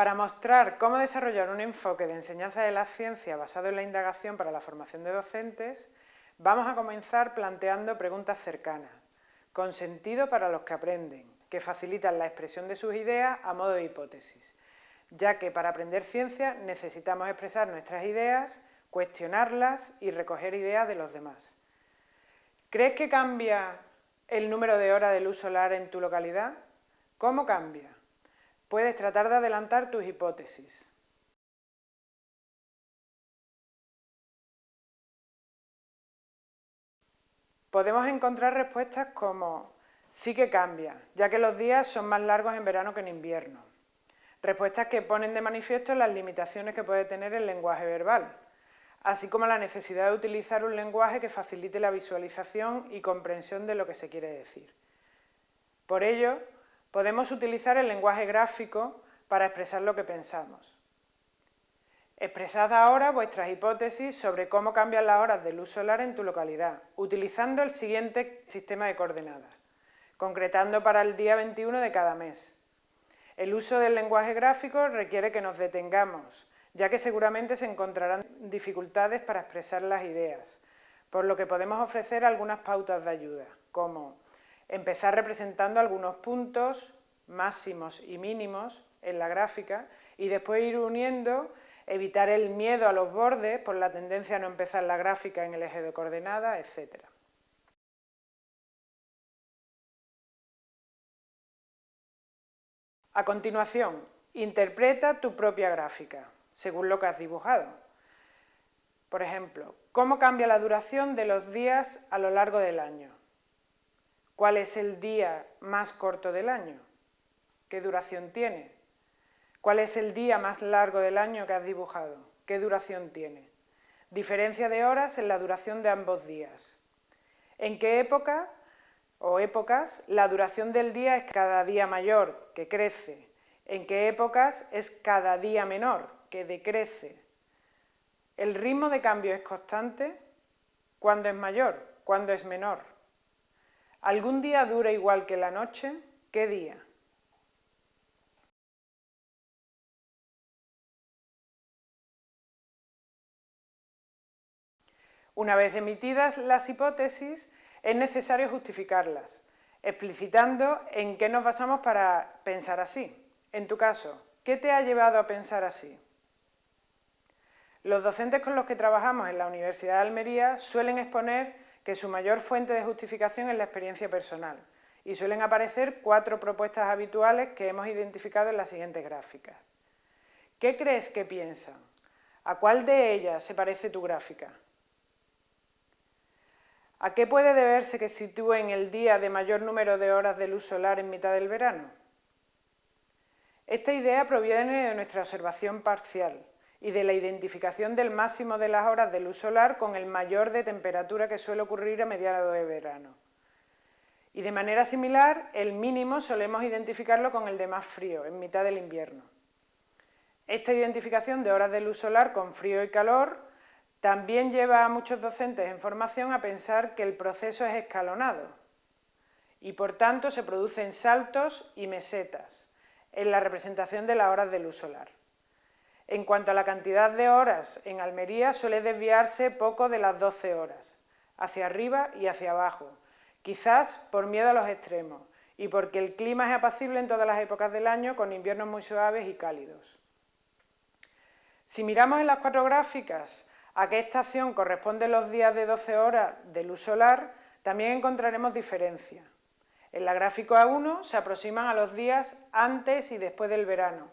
Para mostrar cómo desarrollar un enfoque de enseñanza de la ciencia basado en la indagación para la formación de docentes, vamos a comenzar planteando preguntas cercanas, con sentido para los que aprenden, que facilitan la expresión de sus ideas a modo de hipótesis, ya que para aprender ciencia necesitamos expresar nuestras ideas, cuestionarlas y recoger ideas de los demás. ¿Crees que cambia el número de horas de luz solar en tu localidad? ¿Cómo cambia? Puedes tratar de adelantar tus hipótesis. Podemos encontrar respuestas como sí que cambia, ya que los días son más largos en verano que en invierno. Respuestas que ponen de manifiesto las limitaciones que puede tener el lenguaje verbal, así como la necesidad de utilizar un lenguaje que facilite la visualización y comprensión de lo que se quiere decir. Por ello, podemos utilizar el lenguaje gráfico para expresar lo que pensamos. Expresad ahora vuestras hipótesis sobre cómo cambian las horas de luz solar en tu localidad, utilizando el siguiente sistema de coordenadas, concretando para el día 21 de cada mes. El uso del lenguaje gráfico requiere que nos detengamos, ya que seguramente se encontrarán dificultades para expresar las ideas, por lo que podemos ofrecer algunas pautas de ayuda, como empezar representando algunos puntos máximos y mínimos en la gráfica y después ir uniendo, evitar el miedo a los bordes por la tendencia a no empezar la gráfica en el eje de coordenadas, etc. A continuación, interpreta tu propia gráfica según lo que has dibujado. Por ejemplo, ¿cómo cambia la duración de los días a lo largo del año? ¿Cuál es el día más corto del año? ¿Qué duración tiene? ¿Cuál es el día más largo del año que has dibujado? ¿Qué duración tiene? Diferencia de horas en la duración de ambos días. ¿En qué época o épocas la duración del día es cada día mayor, que crece? ¿En qué épocas es cada día menor, que decrece. El ritmo de cambio es constante cuando es mayor, cuando es menor. ¿Algún día dura igual que la noche? ¿Qué día? Una vez emitidas las hipótesis, es necesario justificarlas, explicitando en qué nos basamos para pensar así. En tu caso, ¿qué te ha llevado a pensar así? Los docentes con los que trabajamos en la Universidad de Almería suelen exponer que su mayor fuente de justificación es la experiencia personal y suelen aparecer cuatro propuestas habituales que hemos identificado en las siguientes gráficas. ¿Qué crees que piensan? ¿A cuál de ellas se parece tu gráfica? ¿A qué puede deberse que sitúen el día de mayor número de horas de luz solar en mitad del verano? Esta idea proviene de nuestra observación parcial, y de la identificación del máximo de las horas de luz solar con el mayor de temperatura que suele ocurrir a mediados de verano. Y de manera similar, el mínimo solemos identificarlo con el de más frío, en mitad del invierno. Esta identificación de horas de luz solar con frío y calor también lleva a muchos docentes en formación a pensar que el proceso es escalonado y por tanto se producen saltos y mesetas en la representación de las horas de luz solar. En cuanto a la cantidad de horas, en Almería suele desviarse poco de las 12 horas, hacia arriba y hacia abajo, quizás por miedo a los extremos y porque el clima es apacible en todas las épocas del año con inviernos muy suaves y cálidos. Si miramos en las cuatro gráficas a qué estación corresponden los días de 12 horas de luz solar, también encontraremos diferencias. En la gráfica A1 se aproximan a los días antes y después del verano,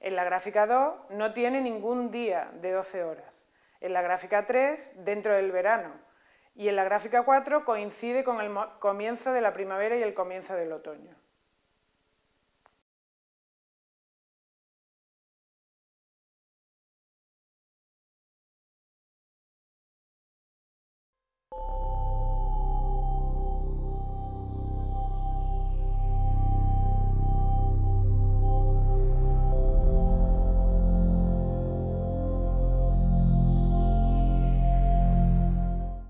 en la gráfica 2 no tiene ningún día de 12 horas. En la gráfica 3, dentro del verano. Y en la gráfica 4 coincide con el comienzo de la primavera y el comienzo del otoño.